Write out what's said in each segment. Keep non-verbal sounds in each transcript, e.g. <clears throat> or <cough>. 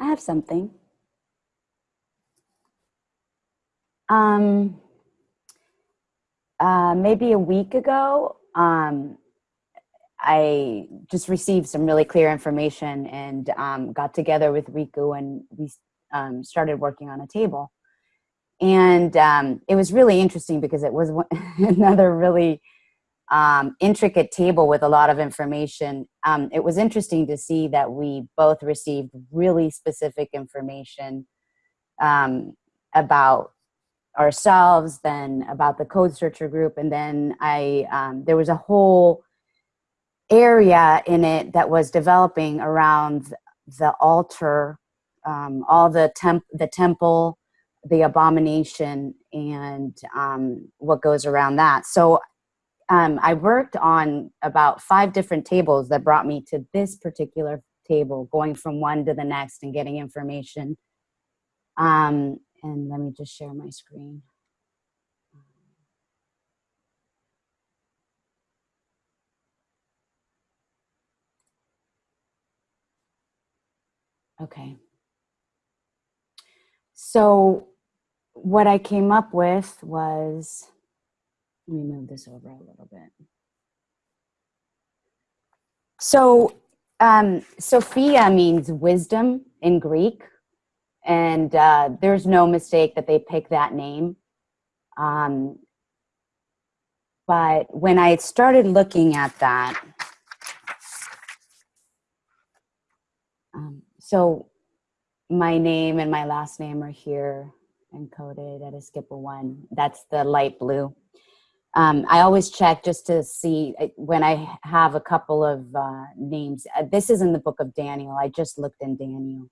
I have something. Um, uh, maybe a week ago, um, I just received some really clear information and um, got together with Riku and we um, started working on a table. And um, it was really interesting because it was <laughs> another really um, intricate table with a lot of information. Um, it was interesting to see that we both received really specific information um, about ourselves, then about the code searcher group, and then I um, there was a whole area in it that was developing around the altar, um, all the temp the temple, the abomination, and um, what goes around that. So um, I worked on about five different tables that brought me to this particular table, going from one to the next and getting information. Um, and let me just share my screen. Okay. So what I came up with was, let me move this over a little bit. So um, Sophia means wisdom in Greek. And uh, there's no mistake that they picked that name. Um, but when I started looking at that, um, so my name and my last name are here encoded at a skip of one. That's the light blue. Um, I always check just to see uh, when I have a couple of uh, names. Uh, this is in the book of Daniel. I just looked in Daniel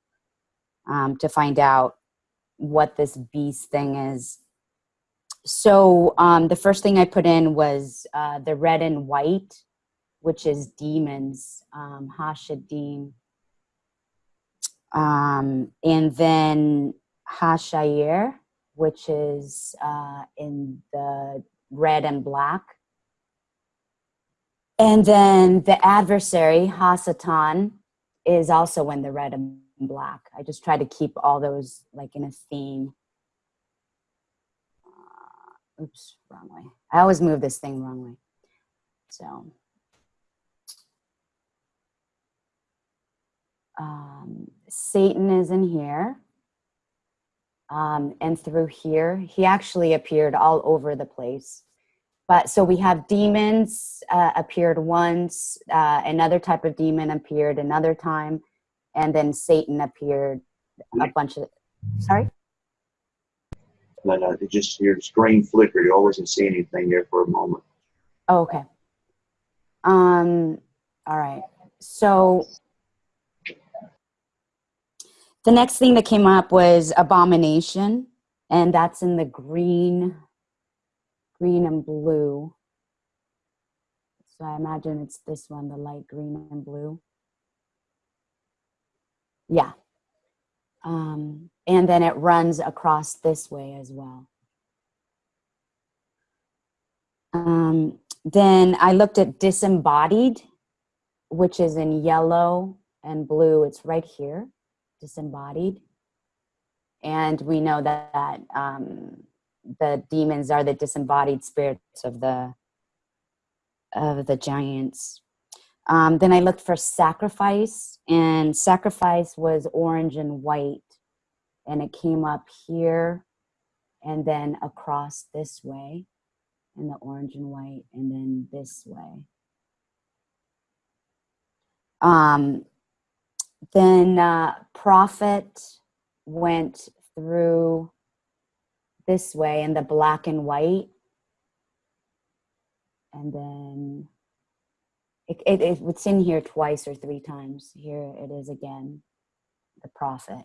um, to find out what this beast thing is. So um, the first thing I put in was uh, the red and white, which is demons, um, Hashadim. Um, and then Hashair, which is uh, in the red and black. And then the adversary, Hasatan, is also in the red and black. I just try to keep all those like in a theme. Uh, oops, wrong way. I always move this thing wrong way. So. Um, Satan is in here. Um, and through here, he actually appeared all over the place. But so we have demons uh, appeared once, uh, another type of demon appeared another time, and then Satan appeared a bunch of, sorry? No, no, it just, your screen flickered. You wasn't see anything there for a moment. Oh, okay. Um, all right. So the next thing that came up was abomination, and that's in the green, green and blue. So I imagine it's this one, the light green and blue. Yeah. Um, and then it runs across this way as well. Um, then I looked at disembodied, which is in yellow and blue. It's right here, disembodied. And we know that um, the demons are the disembodied spirits of the of the giants. Um, then I looked for sacrifice and sacrifice was orange and white and it came up here and then across this way and the orange and white and then this way. Um, then uh, prophet went through this way in the black and white and then it, it, it's in here twice or three times. Here it is again, the prophet.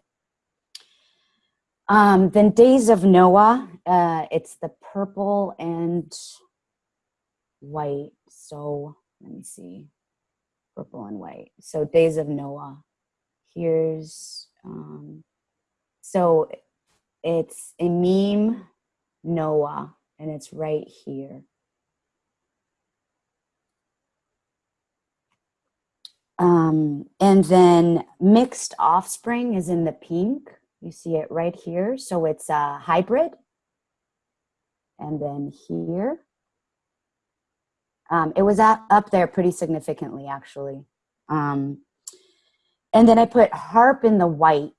Um, then Days of Noah, uh, it's the purple and white. So let me see, purple and white. So Days of Noah. Here's, um, so it's Emim Noah, and it's right here. Um, and then mixed offspring is in the pink. You see it right here. So it's a hybrid. And then here. Um, it was up, up there pretty significantly, actually. Um, and then I put harp in the white.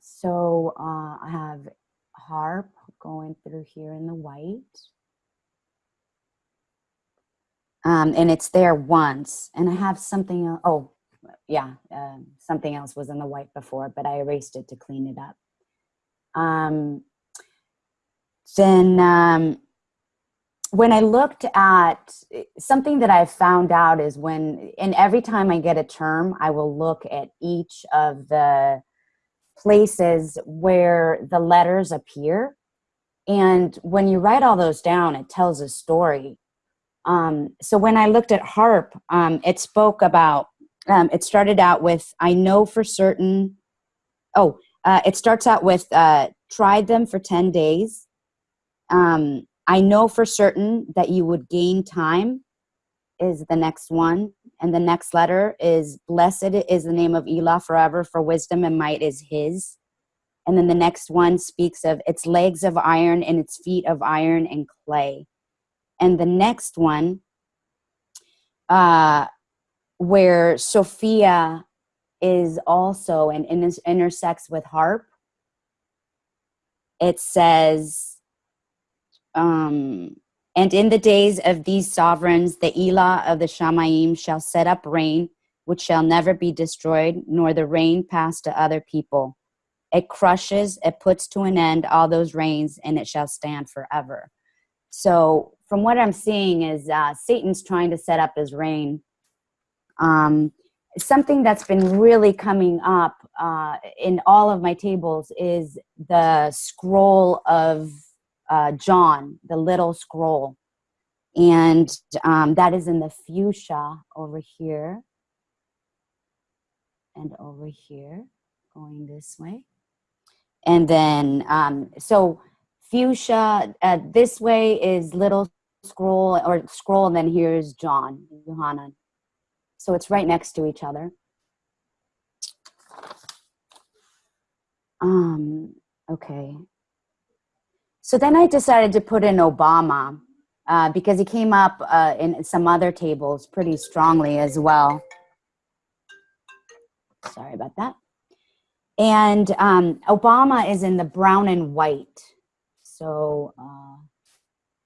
So uh, I have harp going through here in the white. Um, and it's there once. And I have something, el- oh, yeah, um something else was in the white before, but I erased it to clean it up. Um, then um, when I looked at something that I found out is when, and every time I get a term, I will look at each of the places where the letters appear. And when you write all those down, it tells a story. Um, so when I looked at harp, um, it spoke about, um, it started out with, I know for certain, oh, uh, it starts out with, uh, tried them for 10 days. Um, I know for certain that you would gain time is the next one. And the next letter is blessed is the name of Elah forever for wisdom and might is his. And then the next one speaks of its legs of iron and its feet of iron and clay. And the next one, uh, where Sophia is also and intersects with harp, it says, um, and in the days of these sovereigns, the Elah of the Shamaim shall set up reign, which shall never be destroyed, nor the reign pass to other people. It crushes, it puts to an end all those reigns, and it shall stand forever. So, from what I'm seeing, is uh, Satan's trying to set up his reign. Um, something that's been really coming up uh, in all of my tables is the scroll of uh, John, the little scroll. And um, that is in the fuchsia over here and over here, going this way. And then, um, so fuchsia uh, this way is little scroll or scroll, and then here's John, Johanan. So it's right next to each other. Um, okay. So then I decided to put in Obama uh, because he came up uh, in some other tables pretty strongly as well. Sorry about that. And um, Obama is in the brown and white. So uh,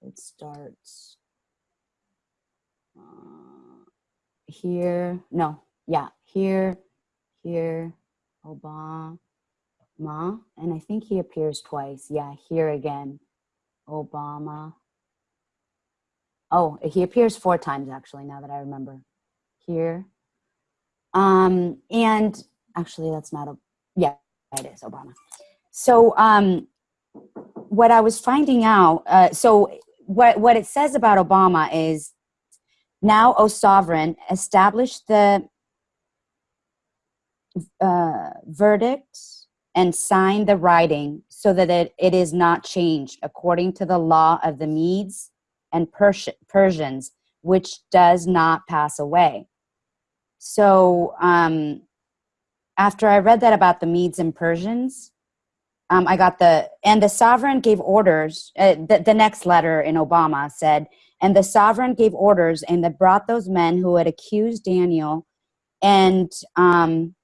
it starts uh, here. No, yeah, here, here, Obama, and I think he appears twice. Yeah, here again, Obama. Oh, he appears four times actually, now that I remember. Here. Um, and actually, that's not a, yeah, it is Obama. So, um, what I was finding out, uh, so what, what it says about Obama is now, O sovereign, establish the uh, verdict and sign the writing so that it, it is not changed according to the law of the Medes and Pers- Persians, which does not pass away. So um, after I read that about the Medes and Persians, um, I got the, and the sovereign gave orders, uh, the, the next letter in Obama said, and the sovereign gave orders and they brought those men who had accused Daniel and um,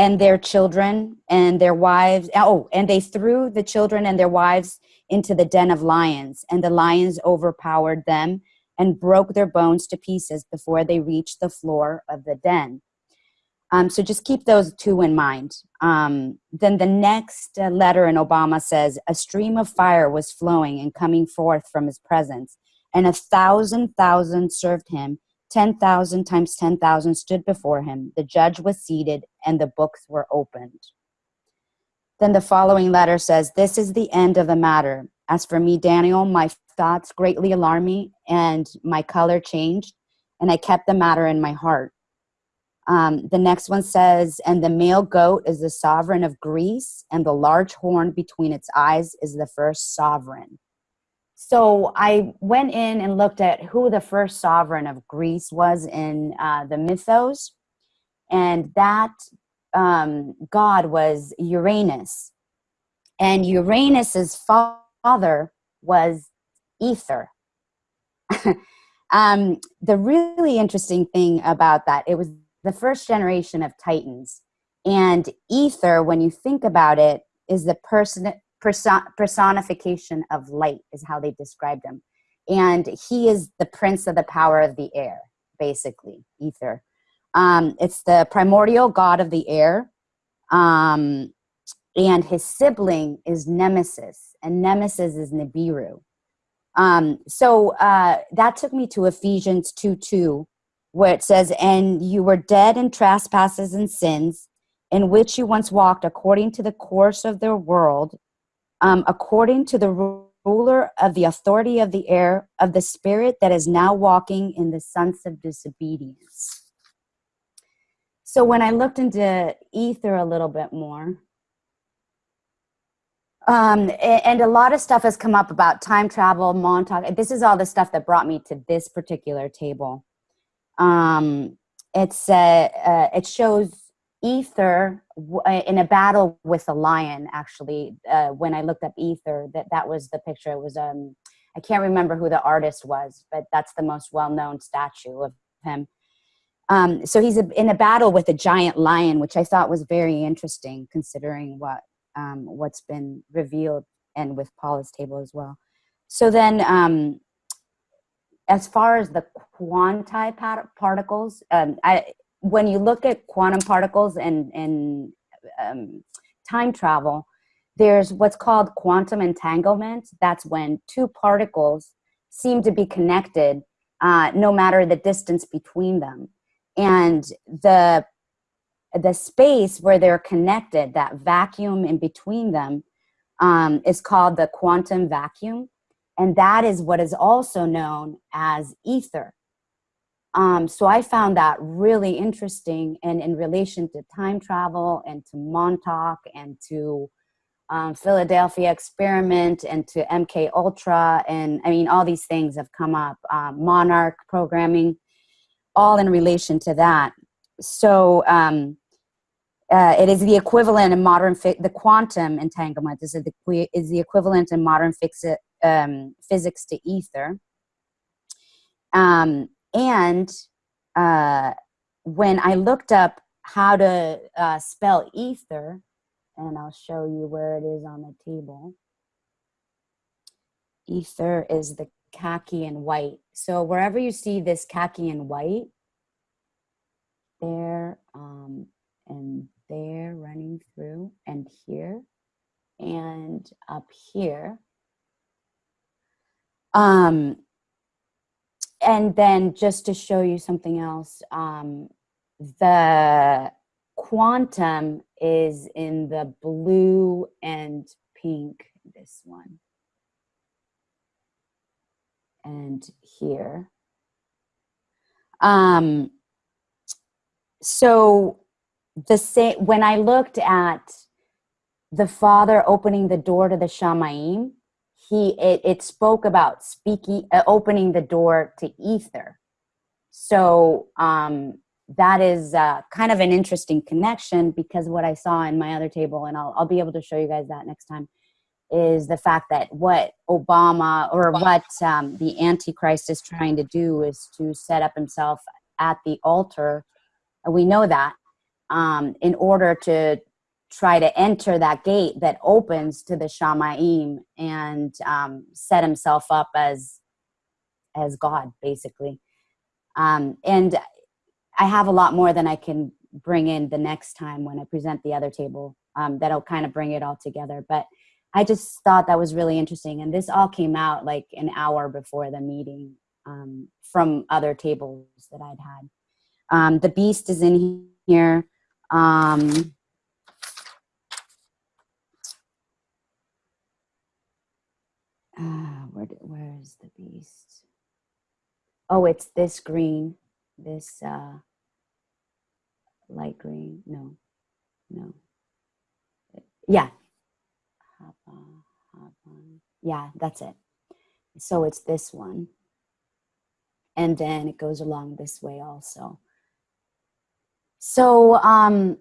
and their children and their wives. Oh, and they threw the children and their wives into the den of lions, and the lions overpowered them and broke their bones to pieces before they reached the floor of the den. Um, so just keep those two in mind. Um, then the next uh, letter in Obama says, A stream of fire was flowing and coming forth from his presence, and a thousand thousand served him. 10,000 times 10,000 stood before him. The judge was seated, and the books were opened. Then the following letter says, This is the end of the matter. As for me, Daniel, my thoughts greatly alarmed me, and my color changed, and I kept the matter in my heart. Um, the next one says, and the male goat is the sovereign of Greece, and the large horn between its eyes is the first sovereign. So I went in and looked at who the first sovereign of Greece was in uh, the mythos, and that um, god was Uranus, and Uranus's father was Ether. <laughs> um, the really interesting thing about that, it was the first generation of Titans, and Ether, when you think about it, is the person person, personification of light is how they described him. And he is the prince of the power of the air basically ether. Um, it's the primordial god of the air um, and his sibling is nemesis and nemesis is nibiru. Um, so uh, that took me to ephesians 2 2 where it says and you were dead in trespasses and sins in which you once walked according to the course of their world um, according to the ruler of the authority of the air of the spirit that is now walking in the sons of disobedience. So when I looked into ether a little bit more, um, and a lot of stuff has come up about time travel, Montauk. This is all the stuff that brought me to this particular table. Um, it's uh, uh, it shows ether uh, in a battle with a lion actually uh, when i looked up ether that that was the picture. It was um i can't remember who the artist was but that's the most well-known statue of him. Um, so he's a, in a battle with a giant lion which i thought was very interesting considering what um, what's been revealed and with paula's table as well. So then um, as far as the quanti particles um, I, when you look at quantum particles and, and um, time travel, there's what's called quantum entanglement. That's when two particles seem to be connected uh, no matter the distance between them. And the, the space where they're connected, that vacuum in between them, um, is called the quantum vacuum. And that is what is also known as ether. Um, so I found that really interesting and in relation to time travel and to Montauk and to um, Philadelphia experiment and to MK Ultra. And I mean all these things have come up um, monarch programming all in relation to that. So um, uh, it is the equivalent in modern the quantum entanglement is the is the equivalent in modern um, physics to ether. Um, and uh, when I looked up how to uh, spell ether, and I'll show you where it is on the table. Ether is the khaki and white. So wherever you see this khaki and white, there um, and there running through and here and up here. Um, and then just to show you something else, um, the quantum is in the blue and pink, this one. And here. Um, so the same, when I looked at the father opening the door to the Shamayim, he it, it spoke about speaking uh, opening the door to ether. So um, that is uh, kind of an interesting connection because what i saw in my other table and I'll, I'll be able to show you guys that next time is the fact that what obama or what um, the antichrist is trying to do is to set up himself at the altar. We know that um, in order to try to enter that gate that opens to the Shamaim and um, set himself up as as God, basically. Um, and I have a lot more than I can bring in the next time when I present the other table um, that'll kind of bring it all together. But I just thought that was really interesting. And this all came out like an hour before the meeting um, from other tables that I'd had. Um, the beast is in here. Um, uh, where, where is the beast? Oh, it's this green, this uh, light green. No, no. Yeah. Yeah, that's it. so it's this one. And then it goes along this way also. So, um,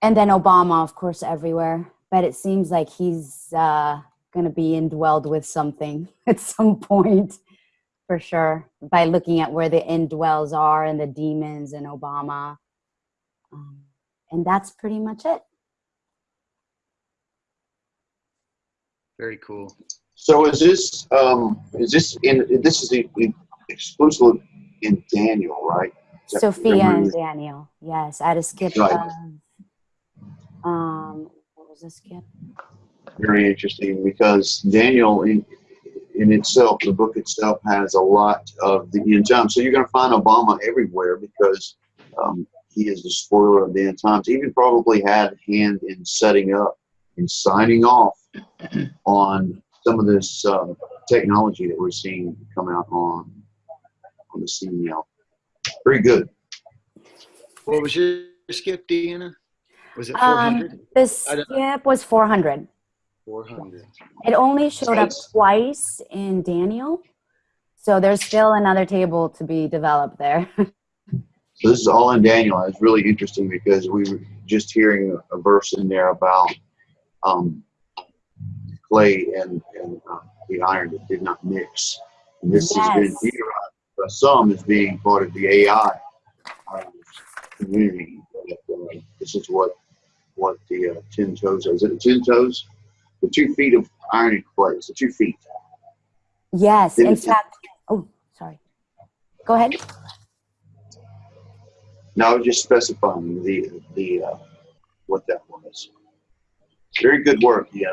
and then Obama, of course, everywhere. But it seems like he's uh, going to be indwelled with something <laughs> at some point, for sure, by looking at where the indwells are and the demons and Obama. Um, and that's pretty much it. Very cool. So is this um is this in this is the, the exclusive in Daniel, right? Sophia am I- and Daniel. Yes, I had to skip. Right. Um, what was the skip? Very interesting because Daniel in in itself, the book itself has a lot of the end times. So you're going to find Obama everywhere because um, he is the spoiler of the end times. He even probably had a hand in setting up and signing off <clears throat> on some of this um, technology that we're seeing come out on on the scene now. Very good. What was your skip, Deanna? Was it Um, 400? The I skip was 400. 400. It only showed up twice in Daniel. So there's still another table to be developed there. <laughs> So this is all in Daniel. It's really interesting because we were just hearing a, a verse in there about um, clay and, and uh, the iron that did not mix. And this has been Yes. theorized by some as being part of the AI um, community. That, uh, this is what what the uh, ten toes is. It ten toes? The two feet of iron and clay. The two feet. yes, Then in fact. Oh, sorry. Go ahead. Was just specifying the the uh, what that was. Very good work, yeah.